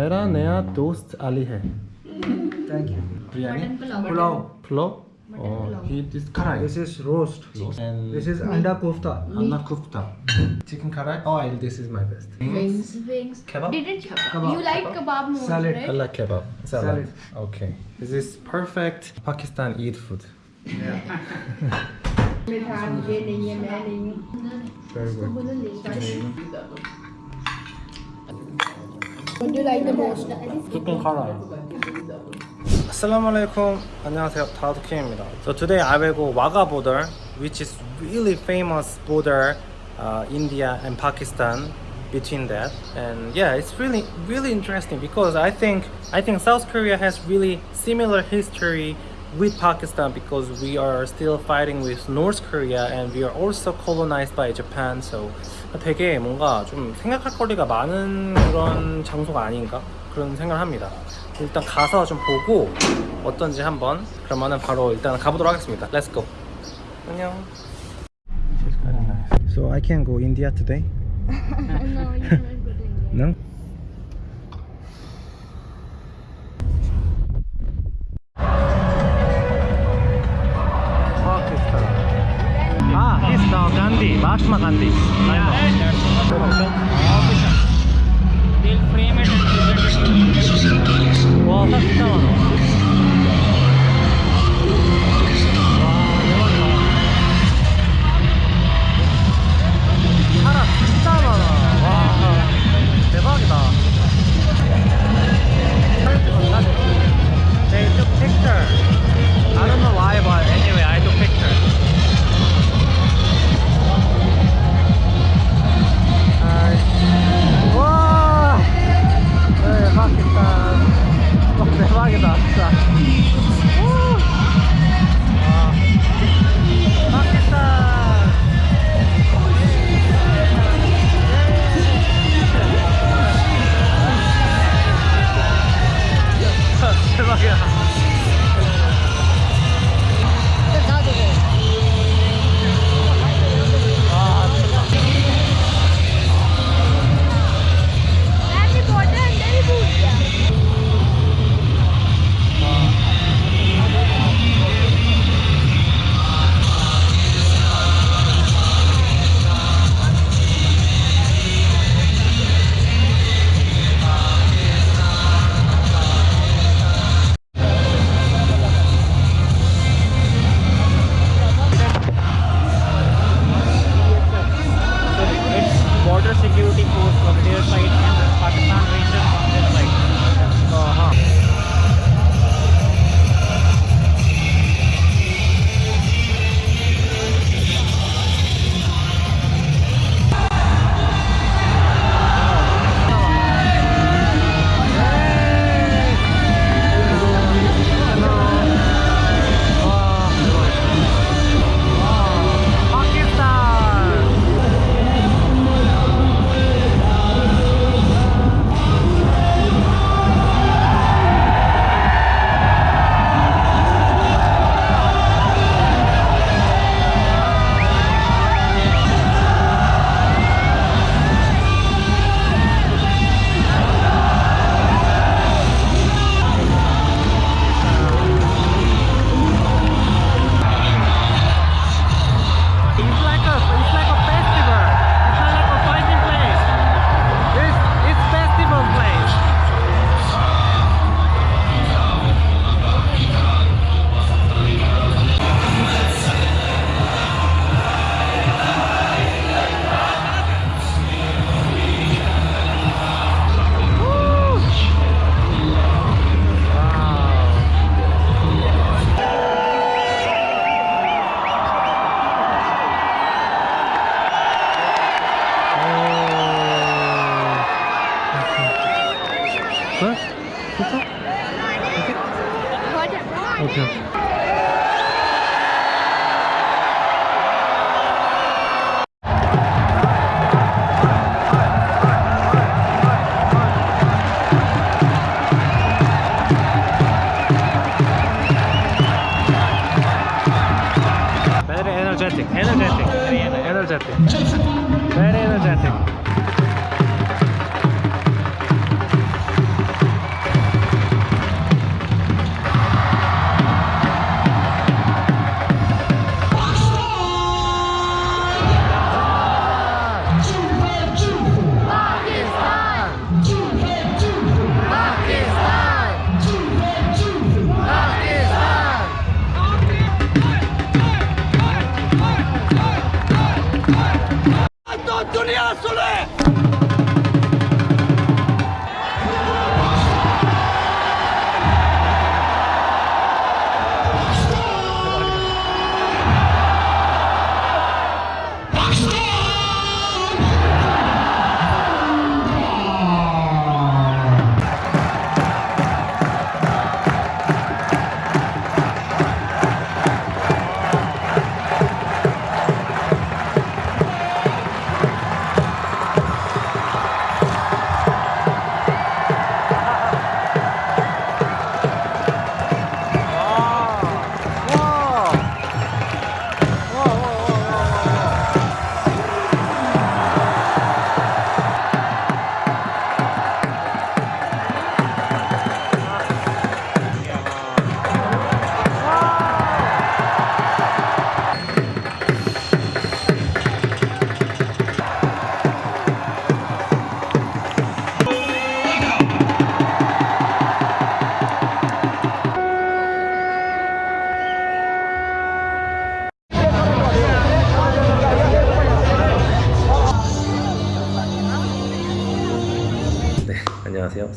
मेरा नया दोस्त अली है Thank you. Biryani. Pulao Oh, is roast. And This is anda kofta. Anna kufta. Chicken karai. Oh, I, this is my best. Wings, wings. Kebab? Didn't you? Kebab. You like kebab more, Salad. I right? like kebab. Salad. Salad. Okay. This is perfect Pakistan eat food. Very good. What do you like the most? Chicken karai. Assalamu alaikum. 안녕하세요. 다우드킴입니다. So today I will go Wagah border, which is really famous border, uh, India and Pakistan. Between that, and yeah, it's really really interesting because I think I think South Korea has really similar history with Pakistan because we are still fighting with North Korea and we are also colonized by Japan. So 되게 뭔가 좀 생각할 거리가 많은 그런 장소가 아닌가 그런 생각을 합니다. 일단 가서 좀 보고 어떤지 한번 그러면은 바로 일단 가보도록 하겠습니다. Let's go. 안녕. So I can go India today? no, you cannot go to India. No? Akma countries. Yeah.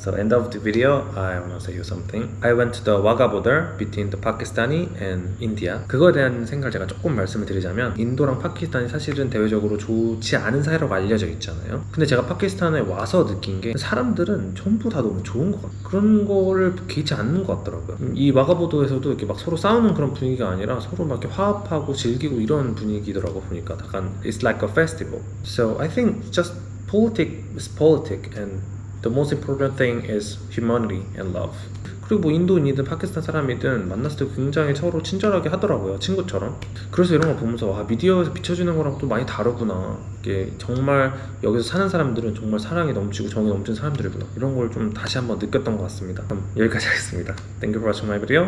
So end of the video, I want to say you something. I went to the Wagah border between the Pakistani and India. 그거에 대한 생각을 제가 조금 말씀을 드리자면 인도랑 파키스탄이 사실은 대외적으로 좋지 않은 사이라고 알려져 있잖아요. 근데 제가 파키스탄에 와서 느낀 게 사람들은 전부 다 너무 좋은 것 같아요. 그런 거를 개의치 않는 것 같더라고요. 음, 이 와가보도에서도 이렇게 막 서로 싸우는 그런 분위기가 아니라 서로 막 이렇게 화합하고 즐기고 이런 분위기더라고 보니까 약간 it's like a festival. So I think just politics is politics and the most important thing is humanity and love. 그리고 뭐 인도인이든 파키스탄 사람이든 만났을 때 굉장히 서로 친절하게 하더라고요 친구처럼. 그래서 이런 거 보면서 아 미디어에서 비춰주는 거랑 또 많이 다르구나. 이게 정말 여기서 사는 사람들은 정말 사랑이 넘치고 정이 넘치는 사람들이구나. 이런 걸 좀 다시 한번 느꼈던 것 같습니다. 그럼 여기까지 하겠습니다. Thank you for watching my video.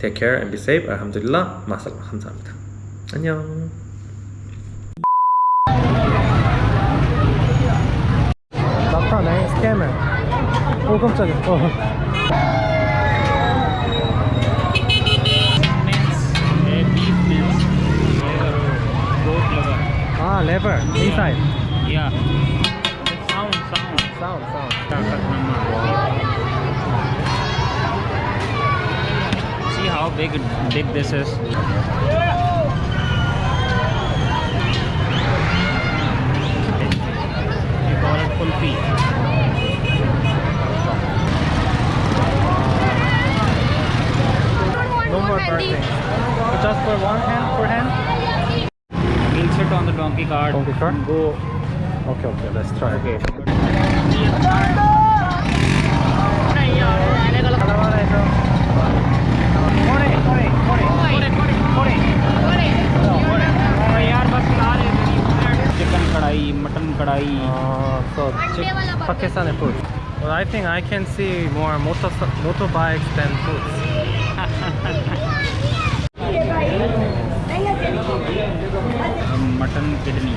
Take care and be safe. 알함드릴라. 마살라. 감사합니다. 안녕 낙타네 스캐머 오 깜짝이야 어. Mince, eh, beef mince, liver, goat liver. 아 레버 inside Yeah. Sound, sound. sound sound Takat nama. See how big big this is. You call no more birthday so just for one hand for hand We'll sit on the donkey cart. Donkey cart? Go. okay okay let's try Okay. यार chicken कढ़ाई mutton कढ़ाई पाकिस्तान और I think I can see more motorbikes mutton kidney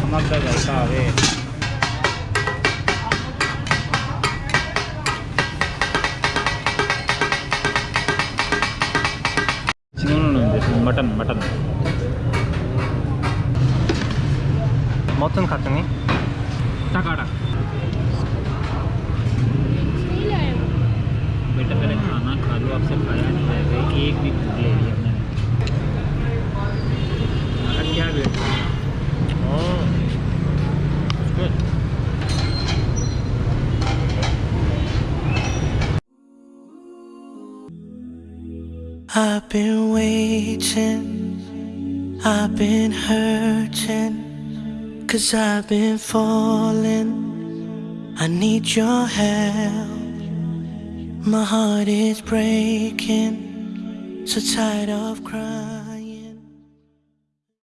हम नमक का जैसा है no, this is mutton, mutton. I've been waiting, I've been hurting, cause I've been falling. I need your help. My heart is breaking, so tired of crying.